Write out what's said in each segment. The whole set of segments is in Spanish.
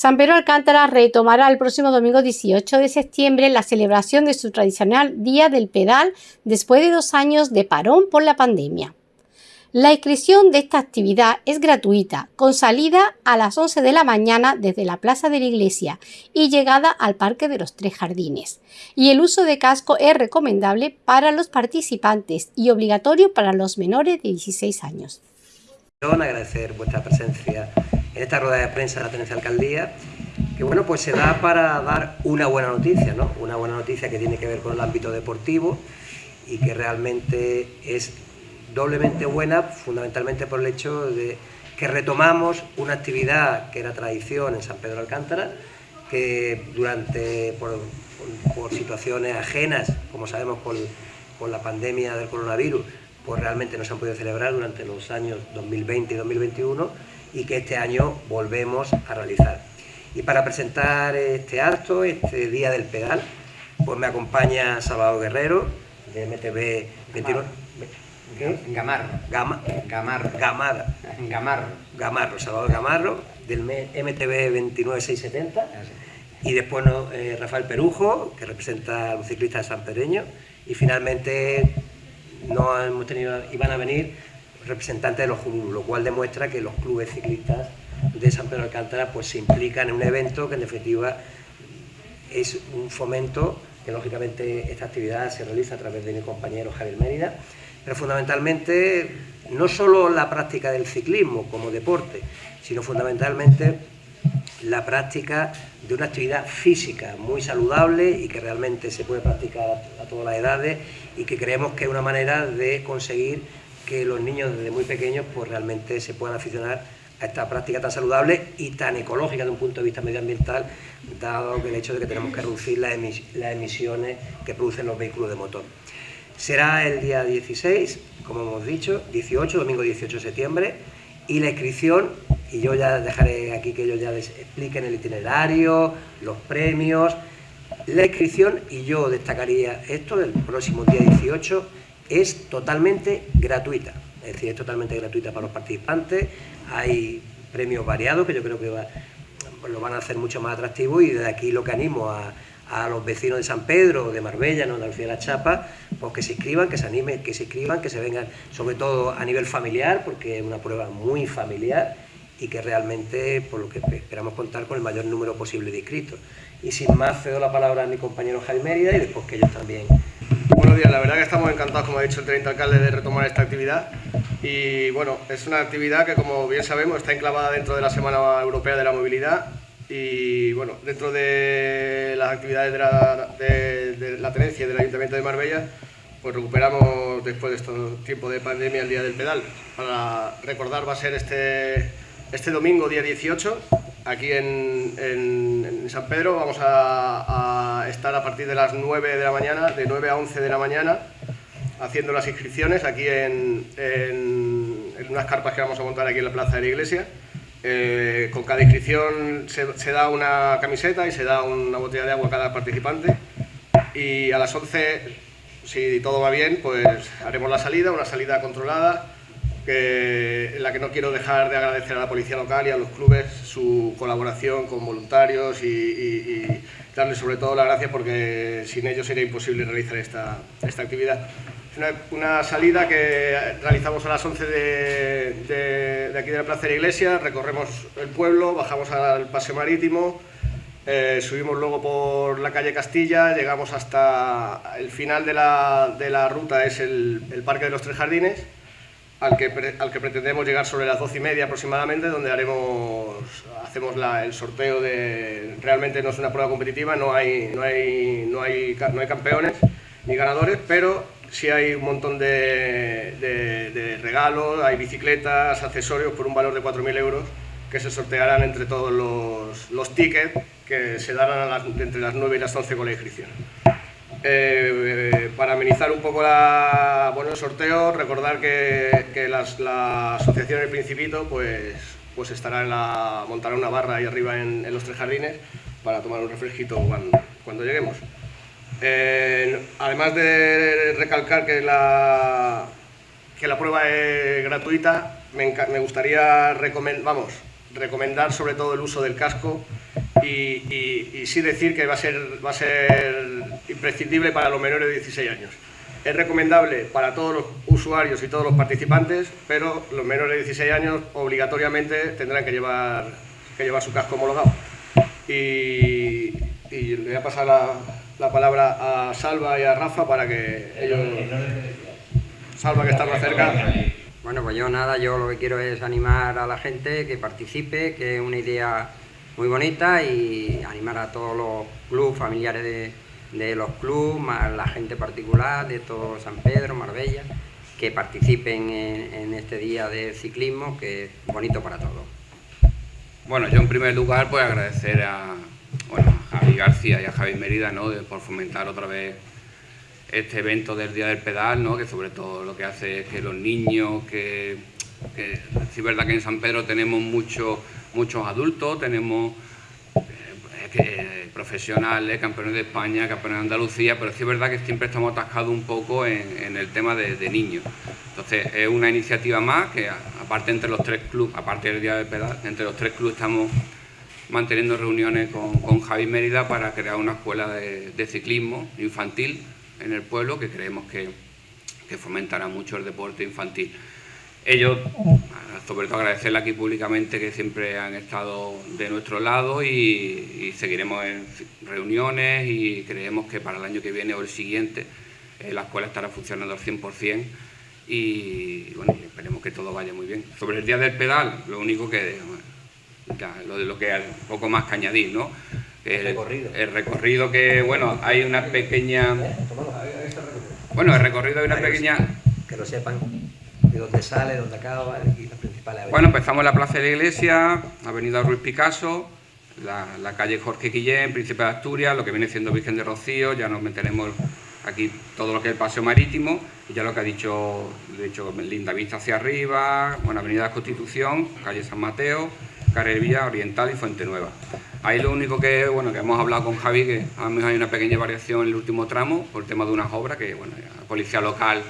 San Pedro Alcántara retomará el próximo domingo 18 de septiembre la celebración de su tradicional Día del Pedal después de dos años de parón por la pandemia. La inscripción de esta actividad es gratuita, con salida a las 11 de la mañana desde la Plaza de la Iglesia y llegada al Parque de los Tres Jardines. Y el uso de casco es recomendable para los participantes y obligatorio para los menores de 16 años. Agradecer vuestra presencia en esta rueda de prensa de la Tenencia Alcaldía, que bueno, pues se da para dar una buena noticia, ¿no? Una buena noticia que tiene que ver con el ámbito deportivo y que realmente es doblemente buena, fundamentalmente por el hecho de que retomamos una actividad que era tradición en San Pedro Alcántara, que durante, por, situaciones ajenas, como sabemos con, la pandemia del coronavirus, pues realmente no se han podido celebrar durante los años 2020 y 2021 y que este año volvemos a realizar. Y para presentar este acto, este Día del Pedal, pues me acompaña Salvador Guerrero, de MTV 29... Gamarro. Gama, Gamarro. Gamada. Gamarro. Gamarro, Salvador Gamarro, del MTB 29670. Y después eh, Rafael Perujo, que representa a los ciclistas sanpereños. Y finalmente no hemos tenido, iban a venir representantes de los clubes, lo cual demuestra que los clubes ciclistas de San Pedro de Alcántara pues, se implican en un evento que en definitiva es un fomento que lógicamente esta actividad se realiza a través de mi compañero Javier Mérida. Pero fundamentalmente no solo la práctica del ciclismo como deporte, sino fundamentalmente la práctica de una actividad física muy saludable y que realmente se puede practicar a todas las edades y que creemos que es una manera de conseguir que los niños desde muy pequeños pues realmente se puedan aficionar a esta práctica tan saludable y tan ecológica desde un punto de vista medioambiental, dado que el hecho de que tenemos que reducir las emisiones que producen los vehículos de motor. Será el día 16, como hemos dicho, 18, domingo 18 de septiembre, y la inscripción, y yo ya dejaré aquí que ellos ya les expliquen el itinerario, los premios, la inscripción, y yo destacaría esto, el próximo día 18, es totalmente gratuita, es decir, es totalmente gratuita para los participantes, hay premios variados que yo creo que lo van a hacer mucho más atractivo y desde aquí lo que animo a los vecinos de San Pedro, de Marbella, ¿no? de Alcía de la Chapa, pues que se inscriban, que se animen, que se inscriban, que se vengan, sobre todo a nivel familiar, porque es una prueba muy familiar y que realmente, por lo que esperamos contar con el mayor número posible de inscritos. Y sin más, cedo la palabra a mi compañero Jaime Mérida y después que ellos también. Buenos días, la verdad que estamos encantados, como ha dicho el teniente alcalde, de retomar esta actividad. Y bueno, es una actividad que, como bien sabemos, está enclavada dentro de la Semana Europea de la Movilidad y bueno, dentro de las actividades de la, tenencia y del Ayuntamiento de Marbella, pues recuperamos después de este tiempo de pandemia el Día del Pedal. Para recordar va a ser este, este domingo, día 18, aquí en, San Pedro. Vamos a, estar a partir de las 9 de la mañana, de 9 a 11 de la mañana, haciendo las inscripciones aquí en, en unas carpas que vamos a montar aquí en la plaza de la iglesia. Eh, con cada inscripción se, da una camiseta y se da una botella de agua a cada participante y a las 11, si todo va bien, pues haremos la salida, una salida controlada en la que no quiero dejar de agradecer a la policía local y a los clubes su colaboración con voluntarios y, darles sobre todo las gracias porque sin ellos sería imposible realizar esta, esta actividad. Es una, salida que realizamos a las 11 de, aquí de la Plaza de la Iglesia, recorremos el pueblo, bajamos al paseo marítimo, eh, subimos luego por la calle Castilla, llegamos hasta el final de la, ruta, es el, Parque de los Tres Jardines, al que, al que pretendemos llegar sobre las 12 y media aproximadamente, donde haremos, hacemos el sorteo de... Realmente no es una prueba competitiva, no hay, no hay, no hay, no hay campeones ni ganadores, pero sí hay un montón de, regalos, hay bicicletas, accesorios por un valor de 4.000 euros que se sortearán entre todos los, tickets que se darán entre las 9 y las 11 con la inscripción. Eh, para amenizar un poco la, bueno, el sorteo, recordar que, la asociación El Principito pues, pues estará en la, montará una barra ahí arriba en, los tres jardines para tomar un refresquito cuando lleguemos. Eh, además de recalcar que la, que la prueba es gratuita, me, gustaría recomendar, vamos, recomendar sobre todo el uso del casco y, sí decir que va a, ser, va a ser imprescindible para los menores de 16 años. Es recomendable para todos los usuarios y todos los participantes, pero los menores de 16 años obligatoriamente tendrán que llevar, que llevar su casco homologado. Y, le voy a pasar la, la, palabra a Salva y a Rafa para que ellos... Salva, que está más cerca. Bueno, pues yo nada, yo lo que quiero es animar a la gente que participe, que es una idea muy bonita y animar a todos los clubes, familiares de, los clubes, más la gente particular de todo San Pedro, Marbella, que participen en, este día de ciclismo que es bonito para todos. Bueno, yo en primer lugar pues agradecer a, Javi García y a Javi Mérida ¿no? por fomentar otra vez este evento del Día del Pedal, ¿no? que sobre todo lo que hace es que los niños, que, que es verdad que en San Pedro tenemos mucho, muchos adultos, tenemos eh, profesionales, campeones de España, campeones de Andalucía, pero sí es verdad que siempre estamos atascados un poco en, el tema de, niños. Entonces es una iniciativa más que aparte entre los tres clubes, aparte del Día del Pedal, entre los tres clubes estamos manteniendo reuniones con, con Javi Mérida para crear una escuela de ciclismo infantil en el pueblo que creemos que, fomentará mucho el deporte infantil. Ellos, sobre todo agradecerle aquí públicamente que siempre han estado de nuestro lado y, seguiremos en reuniones y creemos que para el año que viene o el siguiente eh, la escuela estará funcionando al 100% y bueno, esperemos que todo vaya muy bien. Sobre el día del pedal, lo único que, lo de lo que poco más que añadir, ¿no? El, recorrido. el recorrido que, bueno, hay una pequeña... Bueno, el recorrido hay una pequeña... Que lo sepan dónde sale, dónde acaba y las principales Bueno, empezamos en la Plaza de la Iglesia, Avenida Ruiz Picasso, la, calle Jorge Guillén, Príncipe de Asturias, lo que viene siendo Virgen de Rocío, ya nos meteremos aquí todo lo que es el paseo marítimo y ya lo que ha dicho, de hecho, Linda Vista hacia arriba, bueno, Avenida Constitución, calle San Mateo, Carrera Oriental y Fuente Nueva. Ahí lo único que, bueno, que hemos hablado con Javi, que a lo mejor hay una pequeña variación en el último tramo por el tema de unas obras, que bueno, la policía local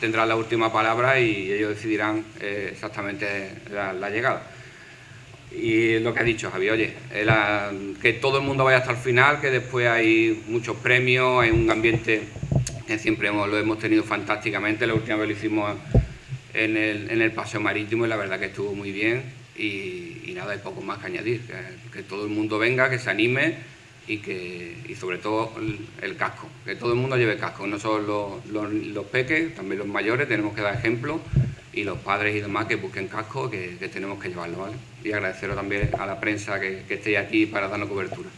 tendrá la última palabra y ellos decidirán eh, exactamente la, llegada. Y lo que ha dicho Javi, oye, que todo el mundo vaya hasta el final, que después hay muchos premios, hay un ambiente que siempre lo hemos tenido fantásticamente, la última vez lo hicimos en el, en el paseo marítimo y la verdad que estuvo muy bien y, nada, hay poco más que añadir, que, todo el mundo venga, que se anime y que y sobre todo el, casco, que todo el mundo lleve casco, no solo los, los, peques, también los mayores, tenemos que dar ejemplo y los padres y demás que busquen casco, que, tenemos que llevarlo, ¿vale? Y agradeceros también a la prensa que, que estéis aquí para darnos cobertura.